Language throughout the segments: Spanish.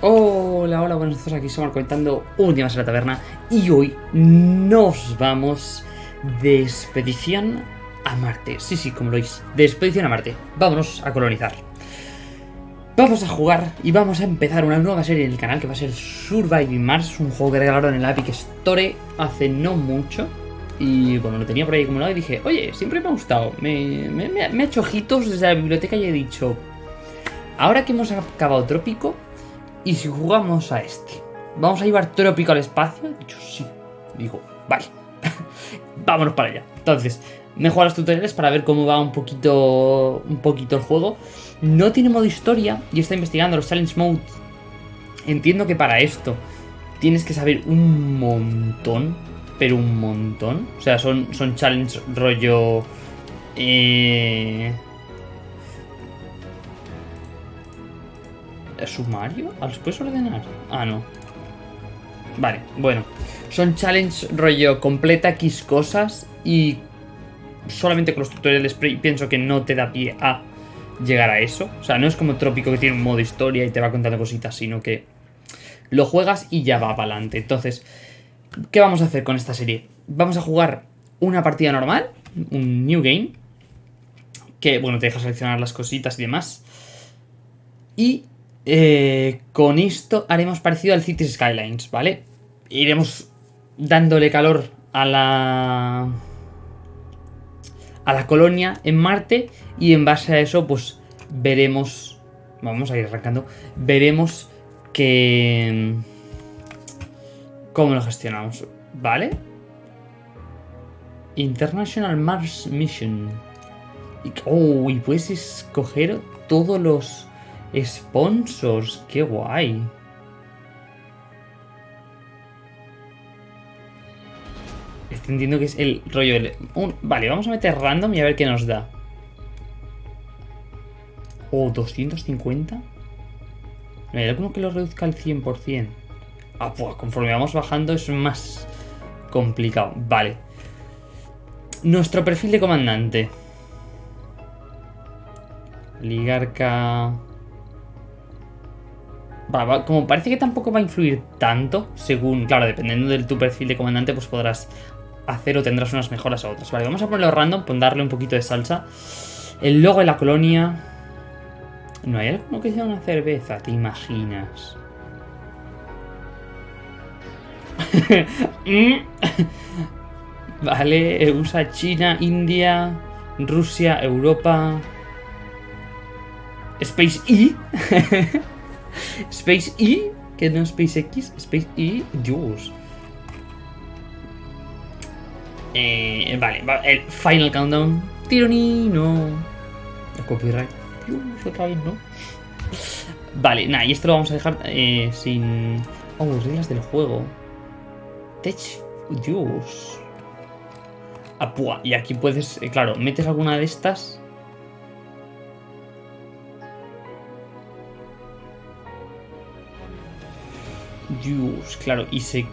Hola, hola, buenos días, aquí somos comentando Últimas en la Taberna y hoy nos vamos de expedición a Marte. Sí, sí, como lo veis, de expedición a Marte. Vámonos a colonizar. Vamos a jugar y vamos a empezar una nueva serie en el canal que va a ser Surviving Mars, un juego que regalaron en la Epic Store hace no mucho. Y bueno, lo tenía por ahí acumulado y dije, oye, siempre me ha gustado. Me, me he hecho ojitos desde la biblioteca y he dicho, ahora que hemos acabado Trópico, ¿y si jugamos a este? ¿Vamos a llevar Trópico al espacio? Dicho, sí. Digo, vale. Vámonos para allá. Entonces, me jugado los tutoriales para ver cómo va un poquito, un poquito el juego. No tiene modo historia y está investigando los challenge mode. Entiendo que para esto tienes que saber un montón, pero un montón. O sea, son, son challenge rollo... Eh... ¿Sumario? ¿Ah, ¿Los puedes ordenar? Ah, no. Vale, bueno. Son challenge rollo completa X cosas y solamente con los tutoriales pienso que no te da pie a llegar a eso. O sea, no es como Trópico que tiene un modo historia y te va contando cositas, sino que lo juegas y ya va para adelante. Entonces, ¿qué vamos a hacer con esta serie? Vamos a jugar una partida normal, un new game, que, bueno, te deja seleccionar las cositas y demás. Y eh, con esto haremos parecido al Cities Skylines, ¿vale? Iremos dándole calor a la... a la colonia en Marte y en base a eso, pues, veremos... Vamos a ir arrancando. Veremos que... cómo lo gestionamos, ¿vale? International Mars Mission. Oh, y puedes escoger todos los Sponsors, qué guay. Estoy entendiendo que es el rollo del... vale, vamos a meter random y a ver qué nos da. Oh, 250. ¿Hay alguno que lo reduzca al 100%? Ah, pues conforme vamos bajando es más complicado. Vale. Nuestro perfil de comandante. Ligarca como parece que tampoco va a influir tanto, según, claro, dependiendo de tu perfil de comandante, pues podrás hacer o tendrás unas mejoras a otras. Vale, vamos a ponerlo random, darle un poquito de salsa. El logo de la colonia... ¿No hay alguno que sea una cerveza? ¿Te imaginas? vale, usa China, India, Rusia, Europa... Space E. Space E, que no es SpaceX, Space E, Dios. Eh, vale, el Final Countdown. Tironi, no. Copyright. Dios, otra vez, ¿no? Vale, nada, y esto lo vamos a dejar eh, sin... Oh, reglas del juego. Tech... Dios. Apua, y aquí puedes... Eh, claro, metes alguna de estas Dios, claro, y se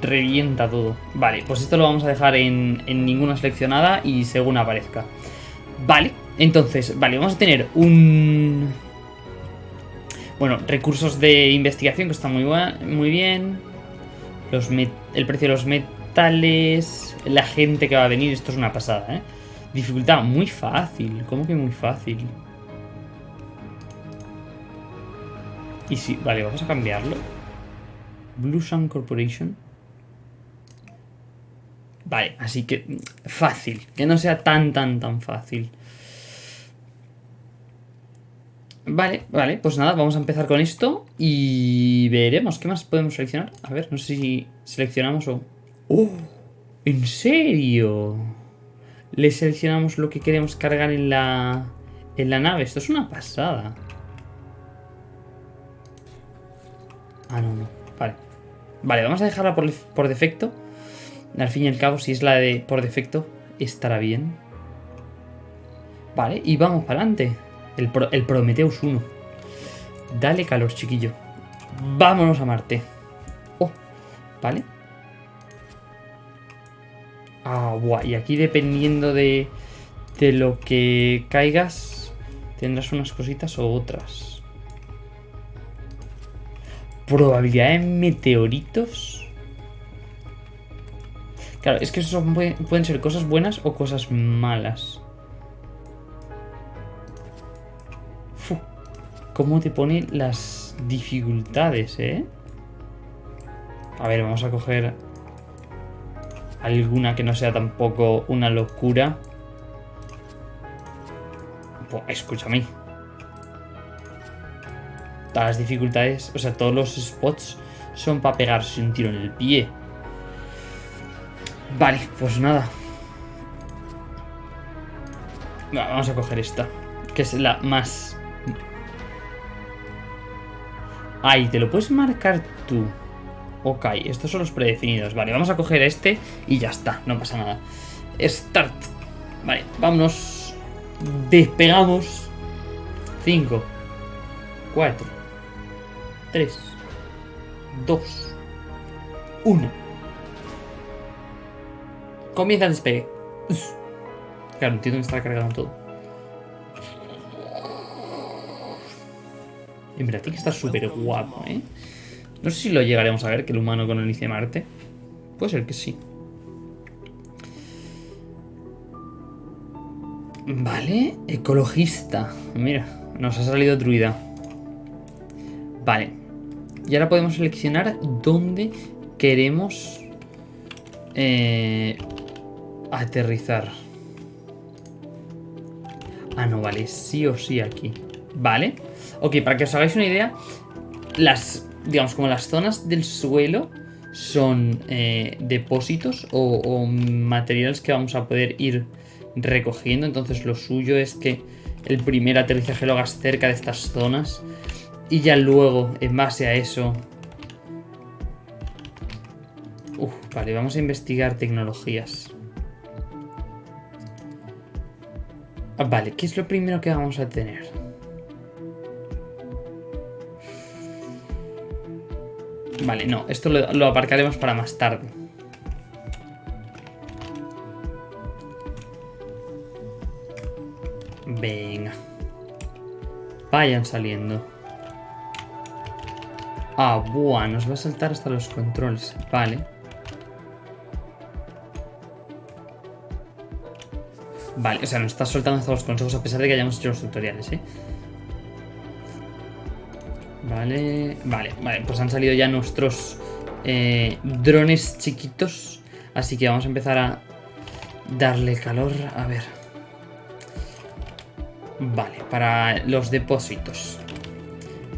revienta todo. Vale, pues esto lo vamos a dejar en, ninguna seleccionada y según aparezca. Vale, entonces, vale, vamos a tener un... Bueno, recursos de investigación que están muy, muy bien. Los el precio de los metales, la gente que va a venir, esto es una pasada, ¿eh? Dificultad muy fácil, ¿cómo que muy fácil? Y si, vale, vamos a cambiarlo. Blue Sun Corporation. Vale, así que fácil. Que no sea tan, tan, tan fácil. Vale, vale, pues nada, vamos a empezar con esto y veremos qué más podemos seleccionar. A ver, no sé si seleccionamos o... ¡Oh! ¿En serio? Le seleccionamos lo que queremos cargar en la, en la nave. Esto es una pasada. Ah, no, no. Vale. Vale, vamos a dejarla por, defecto. Al fin y al cabo, si es la de por defecto, estará bien. Vale, y vamos para adelante. El, el Prometheus 1. Dale calor, chiquillo. Vámonos a Marte. Oh, vale. Ah, guay. Y aquí dependiendo de, de lo que caigas, tendrás unas cositas o otras. Probabilidad de meteoritos. Claro, es que eso pueden ser cosas buenas o cosas malas. ¿Cómo te pone las dificultades, eh? A ver, vamos a coger alguna que no sea tampoco una locura. Escúchame. Todas las dificultades, o sea, todos los spots son para pegarse un tiro en el pie. Vale, pues nada. Vamos a coger esta, que es la más Ahí, te lo puedes marcar tú. Ok, estos son los predefinidos. Vale, vamos a coger este y ya está, no pasa nada. Start. Vale, vámonos. Despegamos. 5, 4, 3, 2, 1. Comienza el despegue. Claro, entiendo que está cargando todo. Y mira, tiene que estar súper guapo, ¿eh? No sé si lo llegaremos a ver, que el humano con el Marte. Puede ser que sí. Vale, ecologista. Mira, nos ha salido druida. Vale. Y ahora podemos seleccionar dónde queremos eh, aterrizar. Ah, no, vale, sí o sí aquí. Vale. Ok, para que os hagáis una idea, las, digamos, como las zonas del suelo son eh, depósitos o, materiales que vamos a poder ir recogiendo. Entonces lo suyo es que el primer aterrizaje lo hagas cerca de estas zonas y ya luego, en base a eso... Uf, vale, vamos a investigar tecnologías. Ah, vale, ¿qué es lo primero que vamos a tener? Vale, no, esto lo, aparcaremos para más tarde. Venga. Vayan saliendo. Ah, buah, nos va a saltar hasta los controles. Vale. Vale, o sea, nos está soltando hasta los consejos a pesar de que hayamos hecho los tutoriales, ¿eh? Vale, vale, vale, pues han salido ya nuestros eh, drones chiquitos. Así que vamos a empezar a darle calor. A ver. Vale, para los depósitos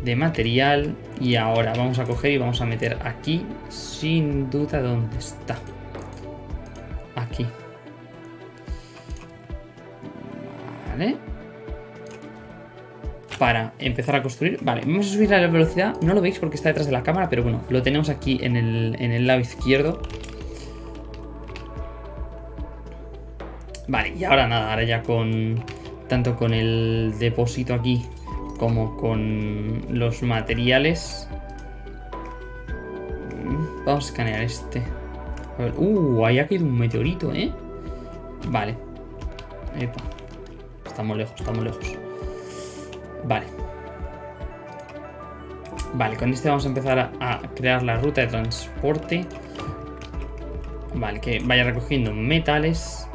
de material. Y ahora vamos a coger y vamos a meter aquí, sin duda, ¿dónde está? Aquí. Vale para empezar a construir. Vale, vamos a subir la velocidad. No lo veis porque está detrás de la cámara, pero bueno, lo tenemos aquí en el, en el lado izquierdo. Vale, y ahora nada, ahora ya con... Tanto con el depósito aquí como con los materiales. Vamos a escanear este. A ver, uh, ahí ha caído un meteorito, ¿eh? Vale. Epa. Estamos lejos, estamos lejos. Vale. Vale, con este vamos a empezar a, crear la ruta de transporte. Vale, que vaya recogiendo metales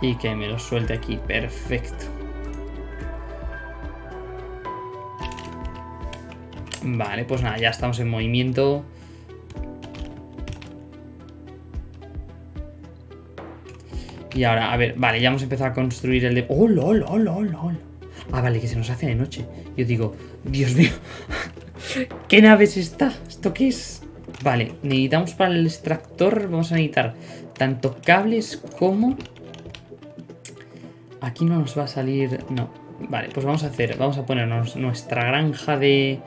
y que me los suelte aquí. Perfecto. Vale, pues nada, ya estamos en movimiento. Y ahora, a ver, vale, ya hemos empezado a construir el de... ¡Oh, lol, lol, lol, lol! Ah, vale, que se nos hace de noche. Yo digo, Dios mío, ¿qué nave es esta? ¿Esto qué es? Vale, necesitamos para el extractor, vamos a necesitar tanto cables como... Aquí no nos va a salir... No, vale, pues vamos a hacer, vamos a ponernos nuestra granja de,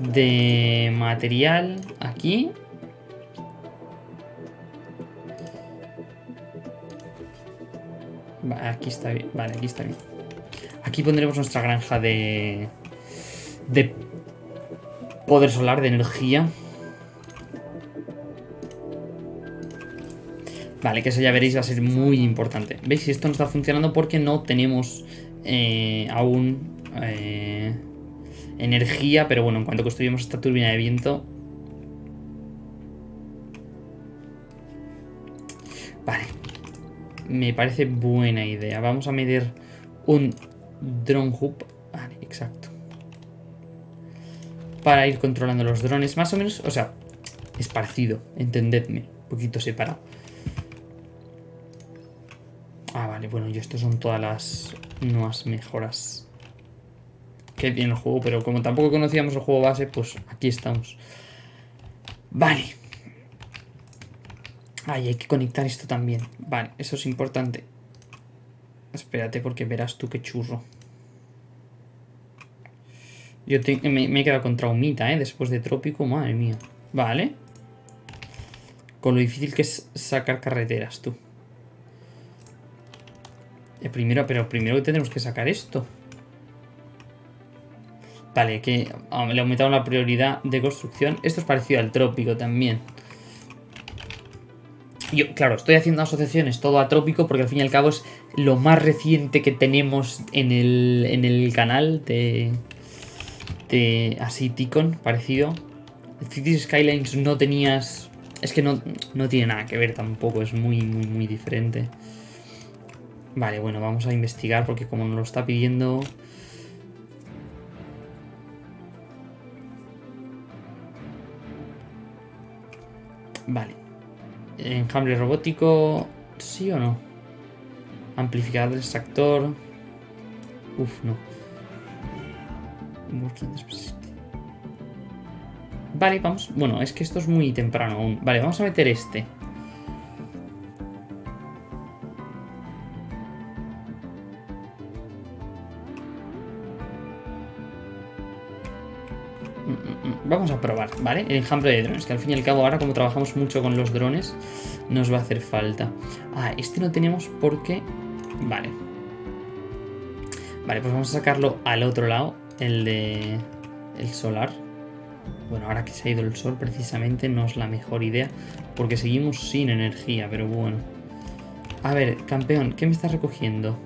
de material aquí. Aquí está bien, vale, aquí está bien. Aquí pondremos nuestra granja de... De poder solar, de energía. Vale, que eso ya veréis va a ser muy importante. ¿Veis? Esto no está funcionando porque no tenemos eh, aún eh, energía, pero bueno, en cuanto construyamos esta turbina de viento... Vale, me parece buena idea. Vamos a meter un drone hub. Vale, exacto. Para ir controlando los drones, más o menos, o sea, esparcido, entendedme, un poquito separado. Ah, vale, bueno, y esto son todas las nuevas mejoras. Qué bien el juego, pero como tampoco conocíamos el juego base, pues aquí estamos. Vale. Ay, hay que conectar esto también. Vale, eso es importante. Espérate, porque verás tú qué churro. Yo me, he quedado con traumita, ¿eh? Después de trópico, madre mía. Vale. Con lo difícil que es sacar carreteras, tú. Eh, primero, pero primero tenemos que sacar esto. Vale, que ah, le aumentado la prioridad de construcción. Esto es parecido al trópico también. Yo, claro, estoy haciendo asociaciones todo a trópico porque al fin y al cabo es lo más reciente que tenemos en el, en el canal de, de así Ticon, parecido. Cities Skylines no tenías... Es que no, no tiene nada que ver tampoco, es muy, muy, muy diferente. Vale, bueno, vamos a investigar porque como nos lo está pidiendo... Vale. Enjambre robótico... ¿Sí o no? Amplificador de extractor... Uf, no. Vale, vamos... Bueno, es que esto es muy temprano aún. Vale, vamos a meter este. Vamos a probar, ¿vale? El enjambre de drones, que al fin y al cabo ahora como trabajamos mucho con los drones, nos va a hacer falta. Ah, este no tenemos porque... Vale. Vale, pues vamos a sacarlo al otro lado, el de... el solar. Bueno, ahora que se ha ido el sol precisamente no es la mejor idea, porque seguimos sin energía, pero bueno. A ver, campeón, ¿qué me estás recogiendo?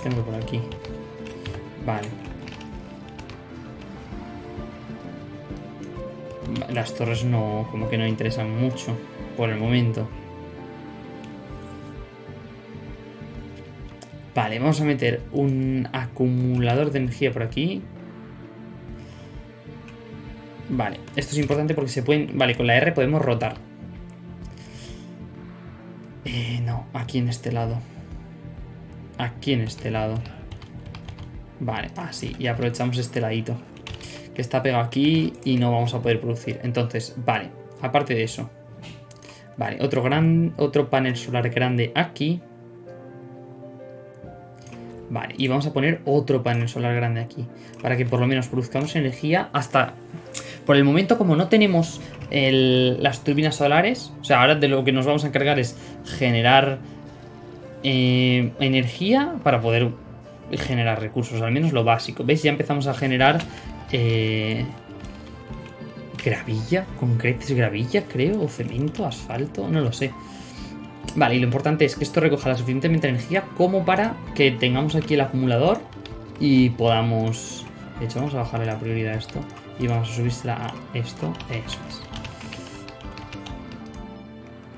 Tengo por aquí. Vale. Las torres no, como que no interesan mucho por el momento. Vale, vamos a meter un acumulador de energía por aquí. Vale, esto es importante porque se pueden... Vale, con la R podemos rotar. Eh, no, aquí en este lado aquí en este lado. Vale, así. y aprovechamos este ladito. Que está pegado aquí y no vamos a poder producir. Entonces, vale. Aparte de eso. Vale, otro, gran, otro panel solar grande aquí. Vale, y vamos a poner otro panel solar grande aquí. Para que por lo menos produzcamos energía hasta... Por el momento, como no tenemos las turbinas solares, o sea, ahora de lo que nos vamos a encargar es generar eh, energía para poder generar recursos, al menos lo básico. ¿Veis? Ya empezamos a generar eh, gravilla, concretes gravilla, creo, o cemento, asfalto, no lo sé. Vale, y lo importante es que esto recoja la suficientemente energía como para que tengamos aquí el acumulador y podamos... De hecho, vamos a bajarle la prioridad a esto y vamos a subírsela a esto. Eso es.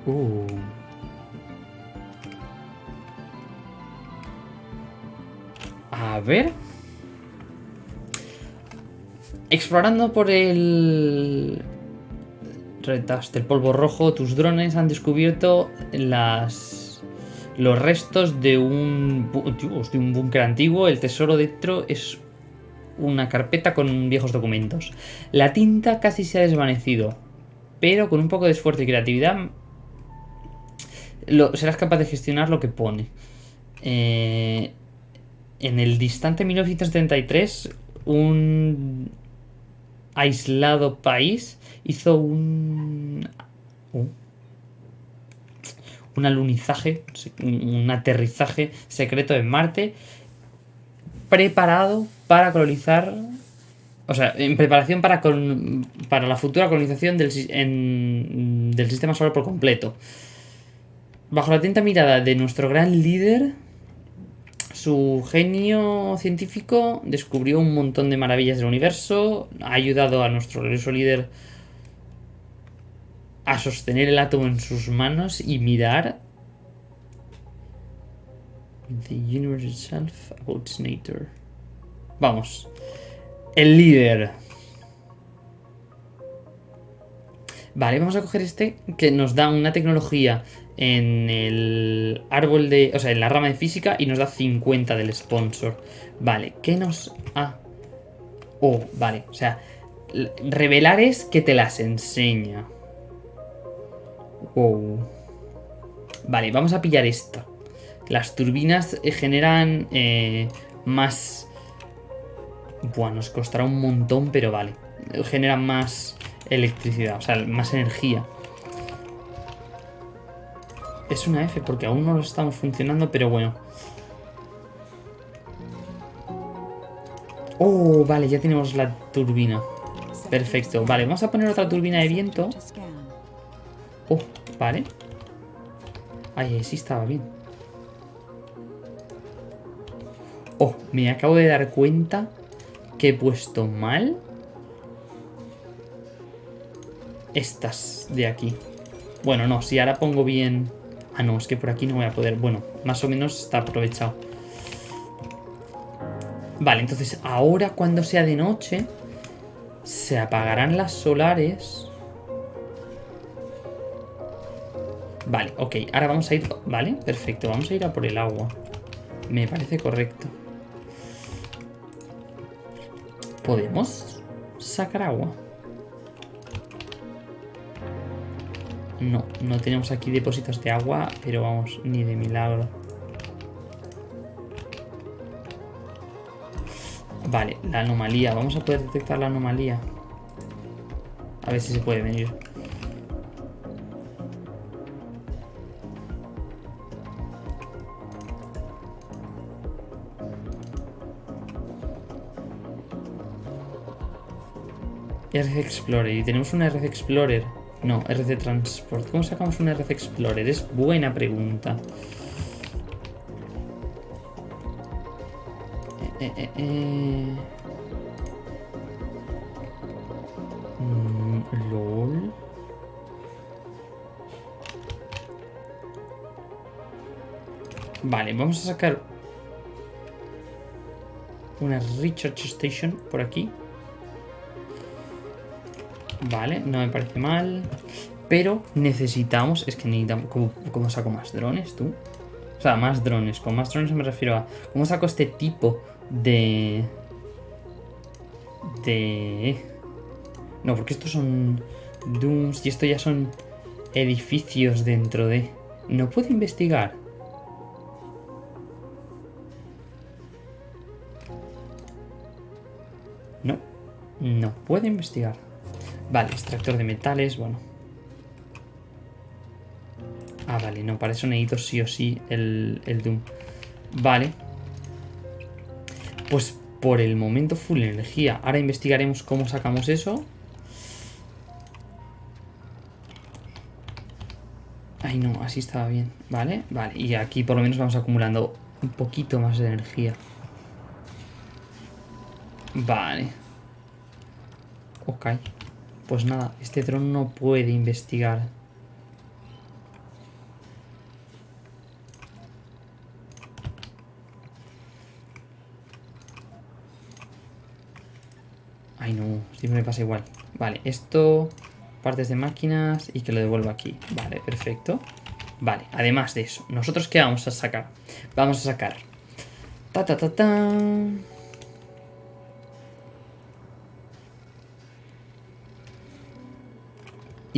Uh. A ver. Explorando por el... Retaste el polvo rojo, tus drones han descubierto las... Los restos de un... de un búnker antiguo. El tesoro dentro es una carpeta con viejos documentos. La tinta casi se ha desvanecido. Pero con un poco de esfuerzo y creatividad... serás capaz de gestionar lo que pone. Eh, en el distante 1973, un aislado país hizo un, un, alunizaje, un aterrizaje secreto en Marte, preparado para colonizar, o sea, en preparación para, para la futura colonización del, del sistema solar por completo. Bajo la atenta mirada de nuestro gran líder, su genio científico descubrió un montón de maravillas del universo, ha ayudado a nuestro glorioso líder a sostener el átomo en sus manos y mirar the universe. Vamos. El líder. Vale, vamos a coger este que nos da una tecnología en el árbol de... O sea, en la rama de física y nos da 50 del sponsor. Vale, ¿qué nos... Ah. Oh, vale, o sea... Revelar es que te las enseña. Wow. Vale, vamos a pillar esta. Las turbinas eh, generan eh, más... Bueno, nos costará un montón, pero vale. Generan más electricidad, o sea, más energía. Es una F porque aún no lo estamos funcionando, pero bueno. Oh, vale, ya tenemos la turbina. Perfecto. Vale, vamos a poner otra turbina de viento. Oh, vale. Ay, sí estaba bien. Oh, me acabo de dar cuenta que he puesto mal estas de aquí. Bueno, no, si ahora pongo bien... Ah, no, es que por aquí no voy a poder. Bueno, más o menos está aprovechado. Vale, entonces ahora cuando sea de noche se apagarán las solares. Vale, ok, ahora vamos a ir... Vale, perfecto, vamos a ir a por el agua. Me parece correcto. ¿Podemos sacar agua? No, no tenemos aquí depósitos de agua, pero vamos, ni de milagro. Vale, la anomalía. Vamos a poder detectar la anomalía. A ver si se puede venir. RC Explorer. Y tenemos un RC Explorer. No, RC Transport. ¿Cómo sacamos un RC Explorer? Es buena pregunta. Eh, eh, eh, mm, LOL. Vale, vamos a sacar una Recharge Station por aquí. Vale, no me parece mal. Pero necesitamos... Es que necesitamos... ¿Cómo, saco más drones, tú? O sea, más drones. Con más drones me refiero a... ¿Cómo saco este tipo de... De... No, porque estos son... Dooms y esto ya son edificios dentro de... No puedo investigar. No. No puedo investigar. Vale, extractor de metales, bueno. Ah, vale, no, para eso necesito sí o sí el, el Doom. Vale. Pues por el momento full energía. Ahora investigaremos cómo sacamos eso. Ay, no, así estaba bien. Vale, vale. Y aquí por lo menos vamos acumulando un poquito más de energía. Vale. Ok. Pues nada, este dron no puede investigar. Ay no, siempre me pasa igual. Vale, esto, partes de máquinas y que lo devuelva aquí. Vale, perfecto. Vale, además de eso, ¿nosotros qué vamos a sacar? Vamos a sacar... Ta ta ta ta...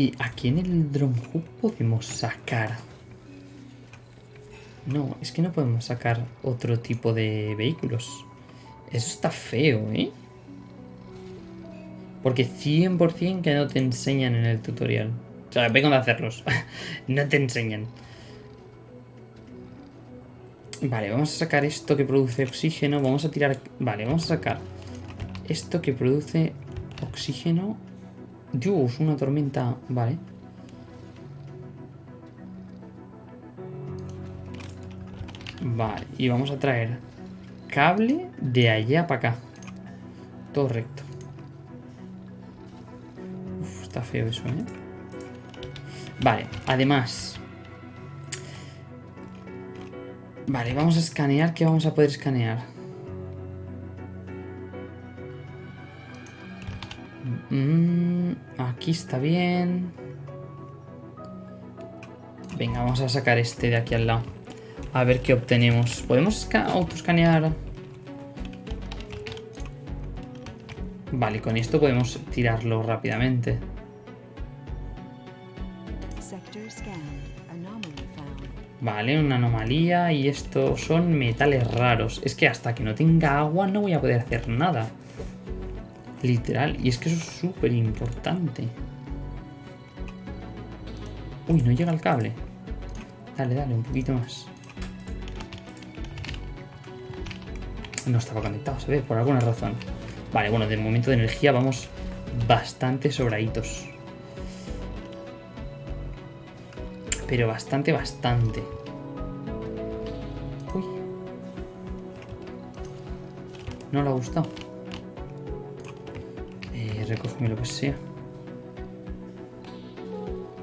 Y aquí en el Drone podemos sacar... No, es que no podemos sacar otro tipo de vehículos. Eso está feo, ¿eh? Porque 100% que no te enseñan en el tutorial. O sea, vengo de hacerlos. no te enseñan. Vale, vamos a sacar esto que produce oxígeno. Vamos a tirar... Vale, vamos a sacar esto que produce oxígeno Dios, una tormenta. Vale. Vale, y vamos a traer cable de allá para acá. Todo recto. Uf, está feo eso, ¿eh? Vale, además... Vale, vamos a escanear. ¿Qué vamos a poder escanear? Aquí está bien. Venga, vamos a sacar este de aquí al lado. A ver qué obtenemos. ¿Podemos autoscanear? Vale, con esto podemos tirarlo rápidamente. Vale, una anomalía y esto son metales raros. Es que hasta que no tenga agua no voy a poder hacer nada. Literal. Y es que eso es súper importante. Uy, no llega el cable. Dale, dale, un poquito más. No estaba conectado, se ve, por alguna razón. Vale, bueno, de momento de energía vamos bastante sobraditos. Pero bastante, bastante. Uy. No le ha gustado. Recógeme lo que sea.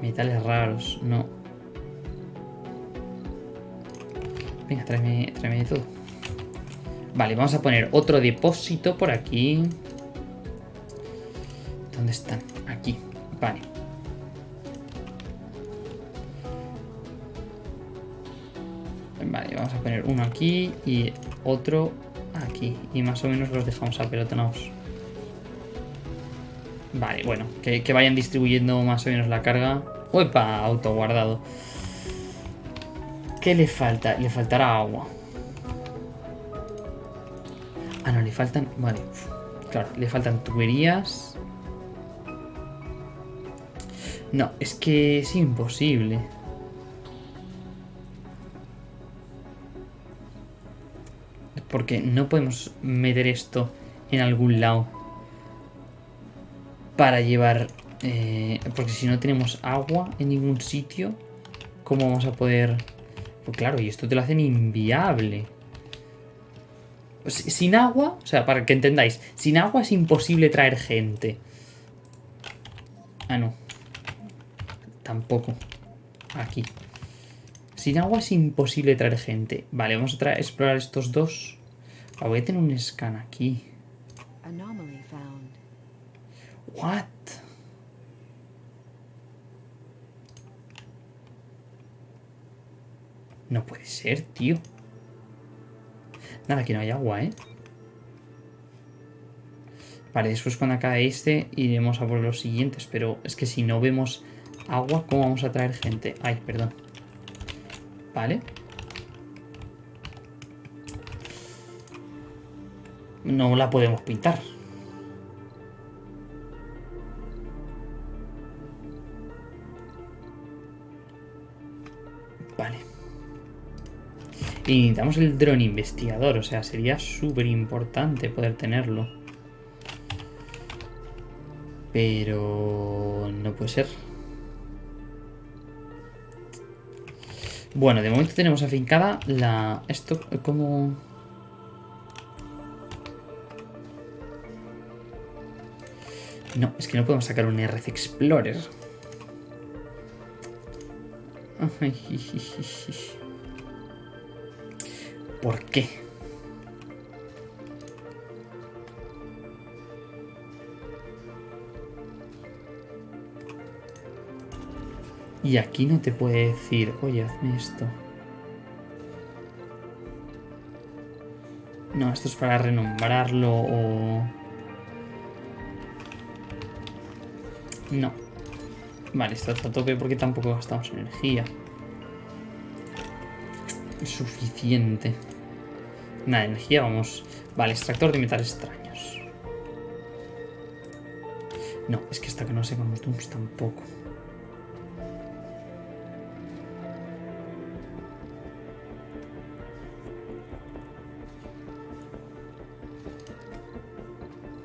Metales raros, no. Venga, tráeme, tráeme de todo. Vale, vamos a poner otro depósito por aquí. ¿Dónde están? Aquí. Vale. Vale, vamos a poner uno aquí y otro aquí. Y más o menos los dejamos apelotonados. Vale, bueno, que, vayan distribuyendo más o menos la carga. ¡Uepa! Auto guardado. ¿Qué le falta? Le faltará agua. Ah, no, le faltan... Vale. Claro, le faltan tuberías. No, es que es imposible. Porque no podemos meter esto en algún lado. Para llevar... Eh, porque si no tenemos agua en ningún sitio, ¿cómo vamos a poder...? Pues claro, y esto te lo hacen inviable. Sin agua, o sea, para que entendáis, sin agua es imposible traer gente. Ah, no. Tampoco. Aquí. Sin agua es imposible traer gente. Vale, vamos a explorar estos dos. Ah, voy a tener un scan aquí. What? No puede ser, tío. Nada, que no hay agua, ¿eh? Vale, después cuando acabe este iremos a por los siguientes. Pero es que si no vemos agua, ¿cómo vamos a traer gente? Ay, perdón. Vale. No la podemos pintar. Y necesitamos el dron investigador, o sea, sería súper importante poder tenerlo. Pero... no puede ser. Bueno, de momento tenemos afincada la... Esto como... No, es que no podemos sacar un RC Explorer. ¿Por qué? Y aquí no te puede decir, oye, hazme esto. No, esto es para renombrarlo o... No. Vale, esto está a tope porque tampoco gastamos energía. Suficiente. Nada, energía, vamos. Vale, extractor de metales extraños. No, es que hasta que no con los Dooms tampoco.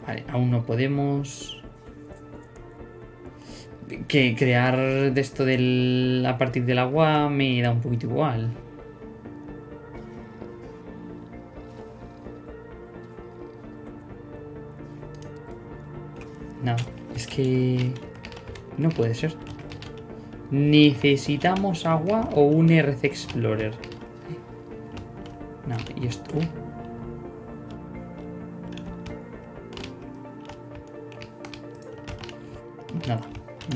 Vale, aún no podemos... Que crear de esto del, a partir del agua me da un poquito igual. Que... No puede ser. ¿Necesitamos agua o un RC Explorer? No, y esto... uh. Nada,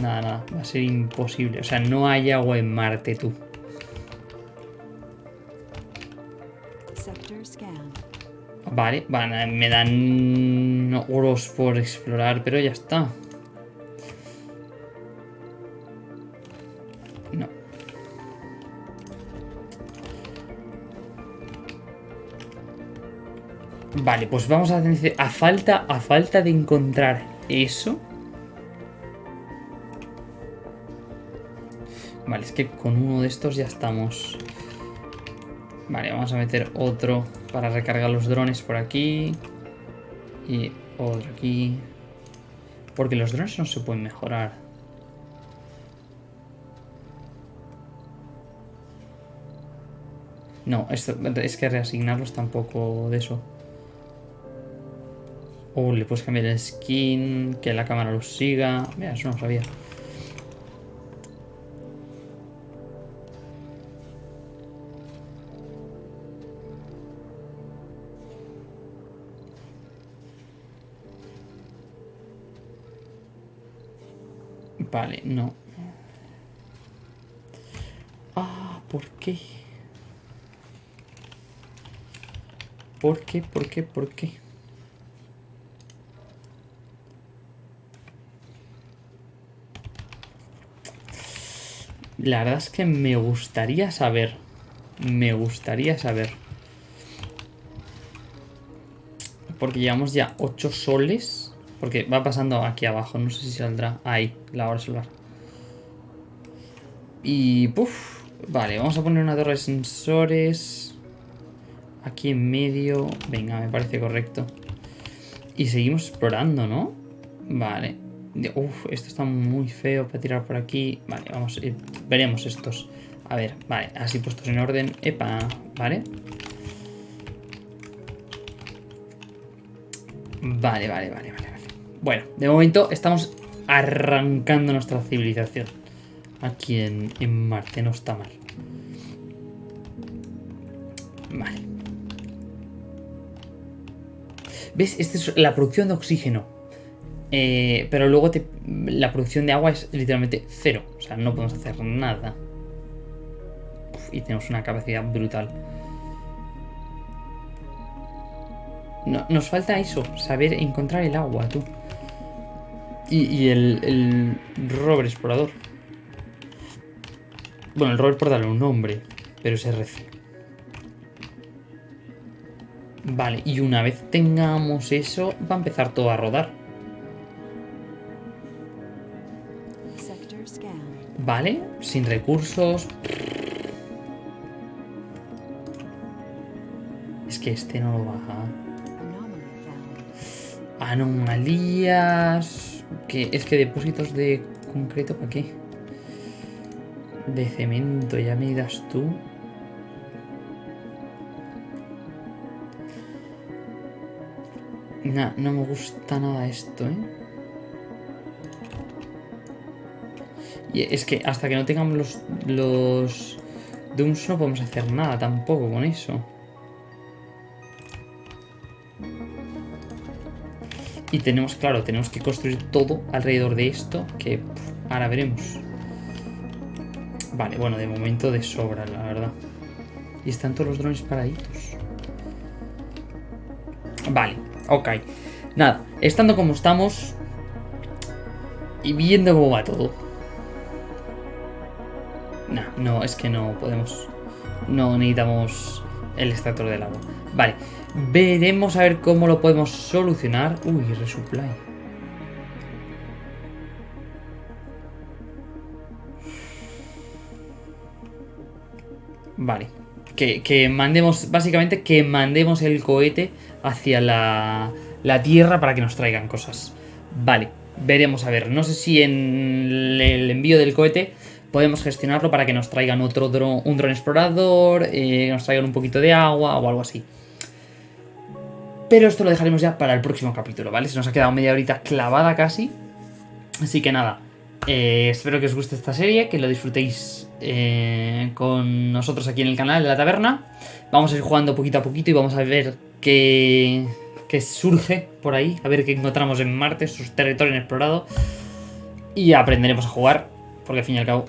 nada, nada. Va a ser imposible. O sea, no hay agua en Marte, tú. Vale, vale, me dan oros por explorar, pero ya está. Vale, pues vamos a tener... A falta, a falta de encontrar eso... Vale, es que con uno de estos ya estamos... Vale, vamos a meter otro para recargar los drones por aquí. Y otro aquí. Porque los drones no se pueden mejorar. No, esto, es que reasignarlos tampoco de eso. O le puedes cambiar el skin, que la cámara los siga. Mira, eso no sabía. Vale, no. Ah, ¿por qué? ¿Por qué? ¿Por qué? ¿Por qué? La verdad es que me gustaría saber. Me gustaría saber. Porque llevamos ya 8 soles. Porque va pasando aquí abajo. No sé si saldrá. Ahí, la hora solar. Y... Puf. Vale, vamos a poner una torre de sensores. Aquí en medio. Venga, me parece correcto. Y seguimos explorando, ¿no? Vale. Uf, esto está muy feo para tirar por aquí. Vale, vamos, eh, veremos estos. A ver, vale, así puestos en orden. Epa, vale. Vale, vale, vale, vale, vale. Bueno, de momento estamos arrancando nuestra civilización. Aquí en, en Marte, no está mal. Vale. ¿Ves? Esta es la producción de oxígeno. Eh, pero luego la producción de agua es literalmente cero. O sea, no podemos hacer nada. Y tenemos una capacidad brutal. No- nos falta eso, saber encontrar el agua, tú. Y, y el, el rover explorador. Bueno, el rover por darle un nombre, pero es RC. Vale, y una vez tengamos eso, va a empezar todo a rodar. Vale, sin recursos. Es que este no lo baja. Anomalías. Que es que depósitos de concreto, ¿para qué? De cemento, ya me das tú. Nah, no me gusta nada esto, ¿eh? Es que hasta que no tengamos los, los no podemos hacer nada tampoco con eso. Y tenemos, claro, tenemos que construir todo alrededor de esto, que ahora veremos. Vale, bueno, de momento de sobra, la verdad. Y están todos los drones paraditos. Vale, ok. Nada, estando como estamos y viendo cómo va todo. No, no, es que no podemos. No necesitamos el extractor del agua. Vale, veremos a ver cómo lo podemos solucionar. Uy, resupply. Vale. Que, que mandemos, básicamente, que mandemos el cohete hacia la, la Tierra para que nos traigan cosas. Vale, veremos a ver. No sé si en el envío del cohete podemos gestionarlo para que nos traigan otro dron, un dron explorador, eh, nos traigan un poquito de agua o algo así. Pero esto lo dejaremos ya para el próximo capítulo, ¿vale? Se nos ha quedado media horita clavada casi. Así que nada, eh, espero que os guste esta serie, que lo disfrutéis eh, con nosotros aquí en el canal de la taberna. Vamos a ir jugando poquito a poquito y vamos a ver qué, qué surge por ahí, a ver qué encontramos en Marte, sus territorios inexplorados. Y aprenderemos a jugar, porque al fin y al cabo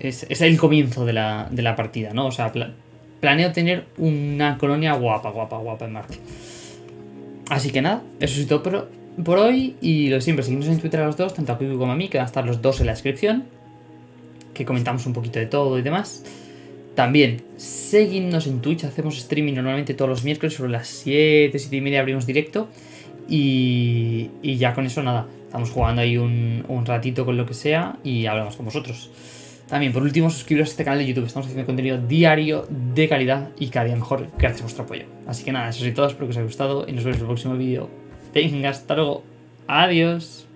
es, el comienzo de la, de la partida, ¿no? O sea, pla- planeo tener una colonia guapa, guapa, guapa en Marte. Así que nada, eso es todo por, por hoy. Y lo siempre, seguidnos en Twitter a los dos, tanto a Kiwi como a mí, que van a estar los dos en la descripción. Que comentamos un poquito de todo y demás. También, seguidnos en Twitch, hacemos streaming normalmente todos los miércoles sobre las 7, 7 y media abrimos directo. Y, y ya con eso nada, estamos jugando ahí un, un ratito con lo que sea y hablamos con vosotros. También, por último, suscribiros a este canal de YouTube. Estamos haciendo contenido diario de calidad y cada día mejor gracias a vuestro apoyo. Así que nada, eso es todo. Espero que os haya gustado y nos vemos en el próximo vídeo. Venga, hasta luego. Adiós.